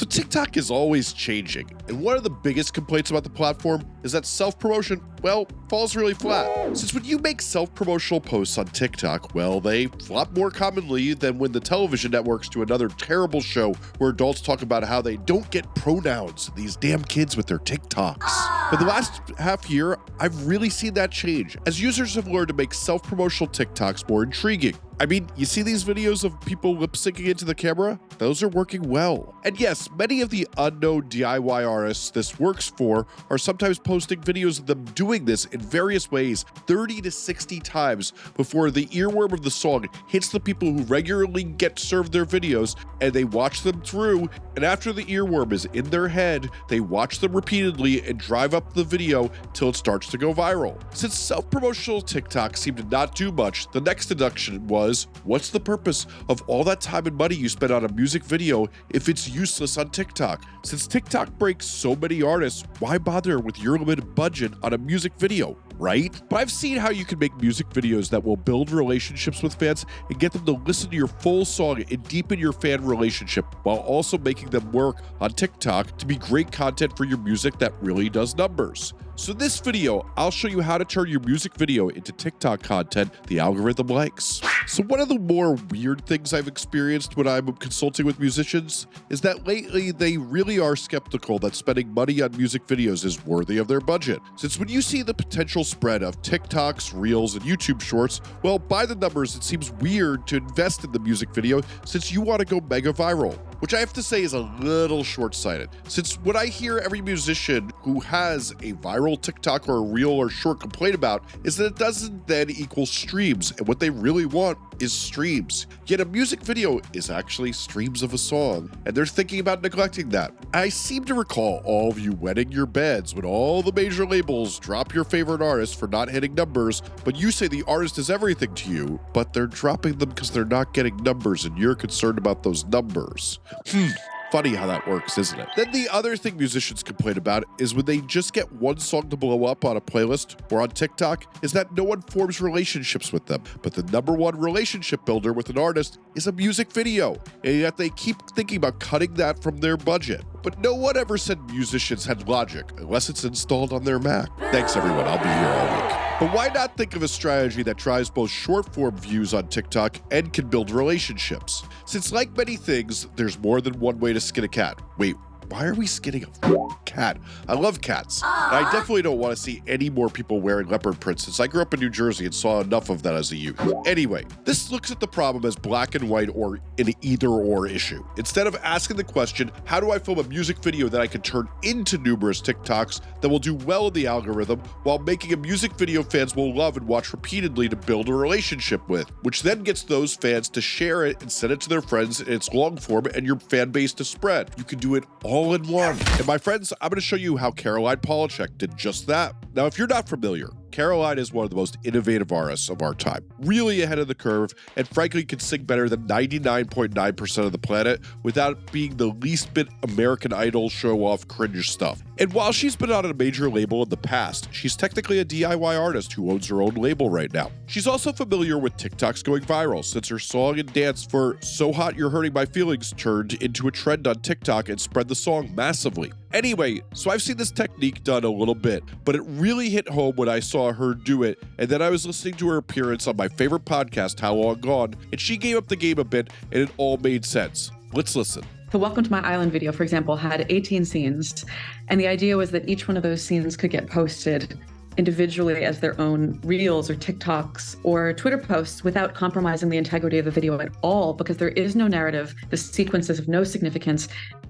So TikTok is always changing, and one of the biggest complaints about the platform is that self-promotion, well, falls really flat. Since when you make self-promotional posts on TikTok, well, they flop more commonly than when the television networks do another terrible show where adults talk about how they don't get pronouns, these damn kids with their TikToks. But the last half year, I've really seen that change, as users have learned to make self-promotional TikToks more intriguing. I mean, you see these videos of people lip syncing into the camera? Those are working well. And yes, many of the unknown DIY artists this works for are sometimes posting videos of them doing this in various ways 30 to 60 times before the earworm of the song hits the people who regularly get served their videos and they watch them through. And after the earworm is in their head, they watch them repeatedly and drive up the video till it starts to go viral. Since self promotional TikTok seemed to not do much, the next deduction was was, what's the purpose of all that time and money you spend on a music video if it's useless on TikTok? Since TikTok breaks so many artists, why bother with your limited budget on a music video? Right? But I've seen how you can make music videos that will build relationships with fans and get them to listen to your full song and deepen your fan relationship while also making them work on TikTok to be great content for your music that really does numbers. So this video, I'll show you how to turn your music video into TikTok content the algorithm likes. So one of the more weird things I've experienced when I'm consulting with musicians is that lately they really are skeptical that spending money on music videos is worthy of their budget. Since when you see the potential spread of TikToks, Reels, and YouTube Shorts, well, by the numbers, it seems weird to invest in the music video since you want to go mega viral which I have to say is a little short sighted. Since what I hear every musician who has a viral TikTok or a reel or short complain about is that it doesn't then equal streams, and what they really want is streams. Yet a music video is actually streams of a song, and they're thinking about neglecting that. I seem to recall all of you wetting your beds when all the major labels drop your favorite artist for not hitting numbers, but you say the artist is everything to you, but they're dropping them because they're not getting numbers and you're concerned about those numbers. Hmm. Funny how that works, isn't it? Then the other thing musicians complain about is when they just get one song to blow up on a playlist or on TikTok, is that no one forms relationships with them. But the number one relationship builder with an artist is a music video, and yet they keep thinking about cutting that from their budget. But no one ever said musicians had logic unless it's installed on their Mac. Thanks, everyone. I'll be here all week. But why not think of a strategy that drives both short form views on TikTok and can build relationships? Since, like many things, there's more than one way to skin a cat. Wait, why are we skinning a cat? I love cats. I definitely don't want to see any more people wearing leopard prints since I grew up in New Jersey and saw enough of that as a youth. Anyway, this looks at the problem as black and white or an either or issue. Instead of asking the question, how do I film a music video that I can turn into numerous TikToks that will do well in the algorithm while making a music video fans will love and watch repeatedly to build a relationship with, which then gets those fans to share it and send it to their friends in its long form and your fan base to spread. You can do it all in one. And my friends, I'm going to show you how Caroline Polachek did just that. Now, if you're not familiar, Caroline is one of the most innovative artists of our time, really ahead of the curve, and frankly can sing better than 99.9% of the planet without being the least bit American Idol show off cringe stuff. And while she's been on a major label in the past, she's technically a DIY artist who owns her own label right now. She's also familiar with TikToks going viral since her song and dance for So Hot You're Hurting My Feelings turned into a trend on TikTok and spread the song massively. Anyway, so I've seen this technique done a little bit, but it really hit home when I saw her do it. And then I was listening to her appearance on my favorite podcast, How Long Gone, and she gave up the game a bit, and it all made sense. Let's listen. The Welcome to My Island video, for example, had 18 scenes. And the idea was that each one of those scenes could get posted individually as their own reels or TikToks or Twitter posts without compromising the integrity of the video at all, because there is no narrative, the sequences of no significance,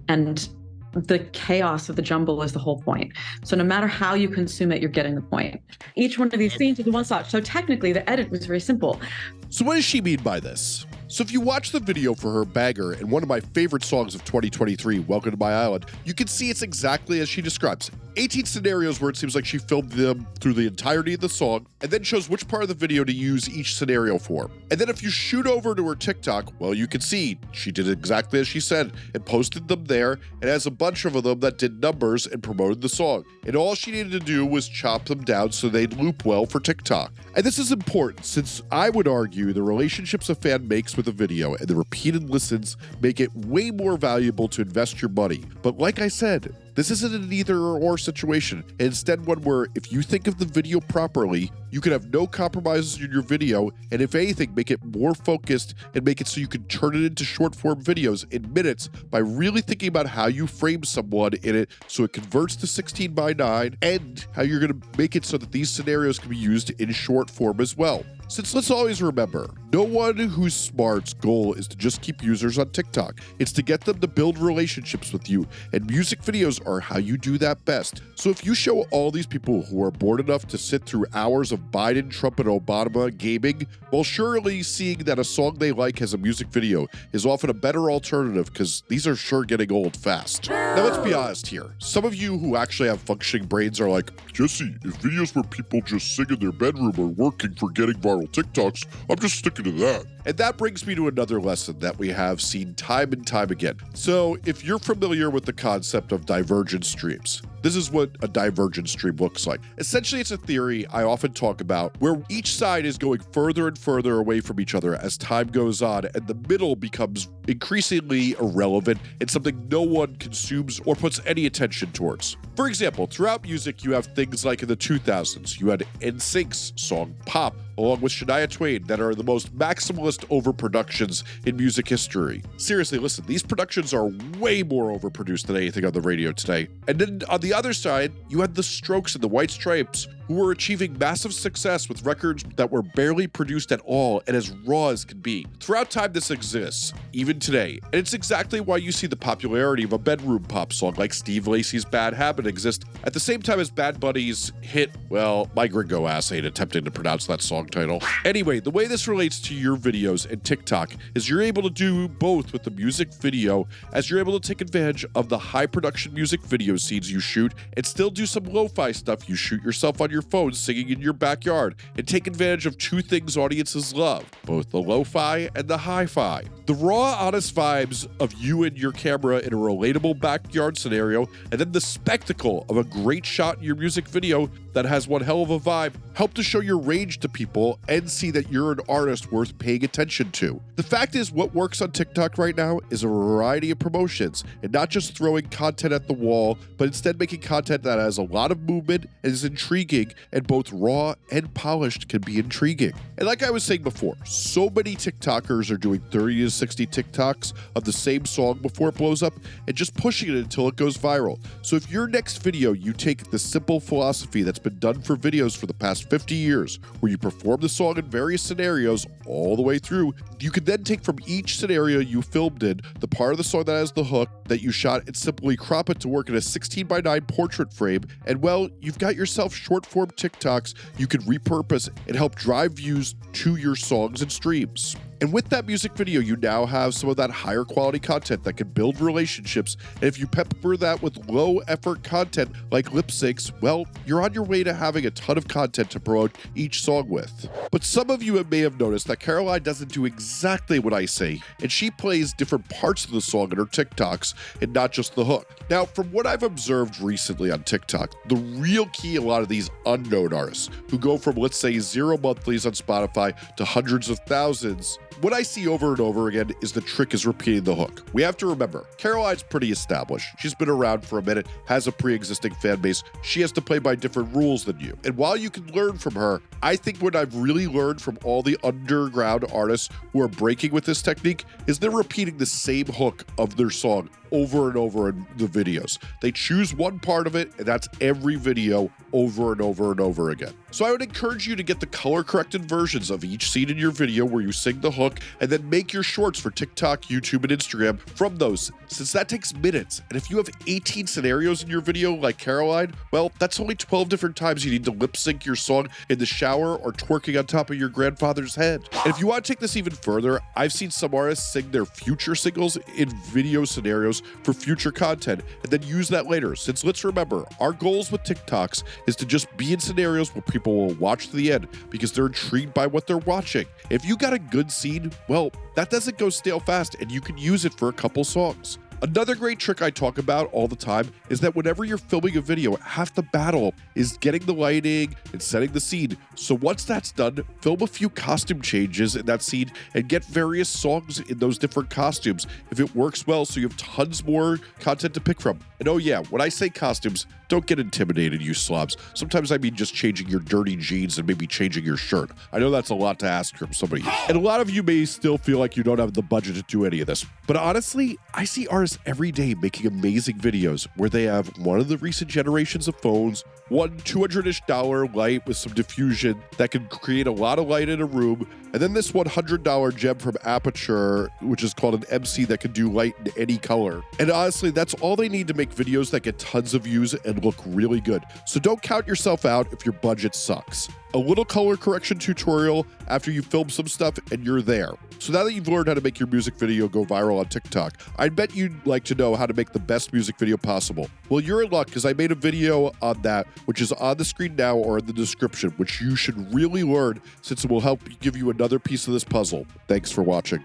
and the chaos of the jumble is the whole point. So no matter how you consume it, you're getting the point. Each one of these scenes is one shot. So technically, the edit was very simple. So what does she mean by this? So if you watch the video for her bagger and one of my favorite songs of 2023, Welcome to My Island, you can see it's exactly as she describes. 18 scenarios where it seems like she filmed them through the entirety of the song and then shows which part of the video to use each scenario for. And then if you shoot over to her TikTok, well, you can see she did exactly as she said and posted them there and has a bunch of them that did numbers and promoted the song. And all she needed to do was chop them down so they'd loop well for TikTok. And this is important since I would argue the relationships a fan makes with a video, and the repeated listens make it way more valuable to invest your money. But like I said, this isn't an either or situation, instead one where if you think of the video properly, you can have no compromises in your video, and if anything, make it more focused and make it so you can turn it into short form videos in minutes by really thinking about how you frame someone in it so it converts to 16 by 9 and how you're going to make it so that these scenarios can be used in short form as well. Since let's always remember, no one who's smart's goal is to just keep users on TikTok. It's to get them to build relationships with you, and music videos are how you do that best. So if you show all these people who are bored enough to sit through hours of Biden, Trump, and Obama gaming, well, surely seeing that a song they like has a music video is often a better alternative because these are sure getting old fast. Now let's be honest here. Some of you who actually have functioning brains are like, Jesse, if videos where people just sing in their bedroom are working for getting viral viral TikToks. I'm just sticking to that. And that brings me to another lesson that we have seen time and time again. So, if you're familiar with the concept of divergent streams, this is what a divergent stream looks like. Essentially, it's a theory I often talk about where each side is going further and further away from each other as time goes on, and the middle becomes increasingly irrelevant and something no one consumes or puts any attention towards. For example, throughout music, you have things like in the 2000s, you had NSYNC's song Pop, along with Shania Twain, that are the most maximalist overproductions in music history. Seriously, listen, these productions are way more overproduced than anything on the radio today. And then on the other side, you had the Strokes and the White Stripes, who were achieving massive success with records that were barely produced at all and as raw as could be. Throughout time, this exists, even today, and it's exactly why you see the popularity of a bedroom pop song like Steve Lacy's Bad Habit exist at the same time as Bad Bunny's hit, well, my gringo ass ain't attempting to pronounce that song title. Anyway, the way this relates to your videos and TikTok is you're able to do both with the music video, as you're able to take advantage of the high production music video scenes you shoot and still do some lo fi stuff you shoot yourself on your your phone singing in your backyard and take advantage of two things audiences love both the lo fi and the hi fi. The raw, honest vibes of you and your camera in a relatable backyard scenario, and then the spectacle of a great shot in your music video that has one hell of a vibe help to show your range to people and see that you're an artist worth paying attention to. The fact is, what works on TikTok right now is a variety of promotions and not just throwing content at the wall, but instead making content that has a lot of movement and is intriguing and both raw and polished can be intriguing. And like I was saying before, so many TikTokers are doing 30 to 60 TikToks of the same song before it blows up and just pushing it until it goes viral. So if your next video you take the simple philosophy that's been done for videos for the past 50 years, where you perform the song in various scenarios all the way through, you could then take from each scenario you filmed in the part of the song that has the hook that you shot and simply crop it to work in a 16 by 9 portrait frame. And well, you've got yourself short form TikToks you can repurpose and help drive views to your songs and streams. And with that music video, you now have some of that higher quality content that can build relationships. And if you pepper that with low effort content like lip syncs, well, you're on your way to having a ton of content to promote each song with. But some of you may have noticed that Caroline doesn't do exactly what I say, and she plays different parts of the song in her TikToks and not just the hook. Now, from what I've observed recently on TikTok, the real key a lot of these unknown artists who go from, let's say, zero monthlies on Spotify to hundreds of thousands what I see over and over again is the trick is repeating the hook. We have to remember, Caroline's pretty established. She's been around for a minute, has a pre existing fan base. She has to play by different rules than you. And while you can learn from her, I think what I've really learned from all the underground artists who are breaking with this technique is they're repeating the same hook of their song over and over in the videos. They choose one part of it, and that's every video over and over and over again. So I would encourage you to get the color corrected versions of each scene in your video where you sing the hook, and then make your shorts for TikTok, YouTube, and Instagram from those, since that takes minutes. And if you have 18 scenarios in your video like Caroline, well, that's only 12 different times you need to lip sync your song in the shower or twerking on top of your grandfather's head. And if you want to take this even further, I've seen some artists sing their future singles in video scenarios for future content and then use that later. Since let's remember, our goals with TikToks is to just be in scenarios where people will watch to the end because they're intrigued by what they're watching. If you got a good scene, well, that doesn't go stale fast and you can use it for a couple songs. Another great trick I talk about all the time is that whenever you're filming a video, half the battle is getting the lighting and setting the scene. So once that's done, film a few costume changes in that scene and get various songs in those different costumes if it works well so you have tons more content to pick from. And oh yeah, when I say costumes, don't get intimidated, you slobs. Sometimes I mean just changing your dirty jeans and maybe changing your shirt. I know that's a lot to ask from somebody. And a lot of you may still feel like you don't have the budget to do any of this. But honestly, I see every day making amazing videos where they have one of the recent generations of phones, one 200-ish dollar light with some diffusion that can create a lot of light in a room, and then this $100 gem from Aputure, which is called an MC that can do light in any color. And honestly, that's all they need to make videos that get tons of views and look really good. So don't count yourself out if your budget sucks. A little color correction tutorial after you film some stuff and you're there. So now that you've learned how to make your music video go viral on TikTok, I bet you'd like to know how to make the best music video possible. Well, you're in luck because I made a video on that, which is on the screen now or in the description, which you should really learn since it will help give you another piece of this puzzle. Thanks for watching.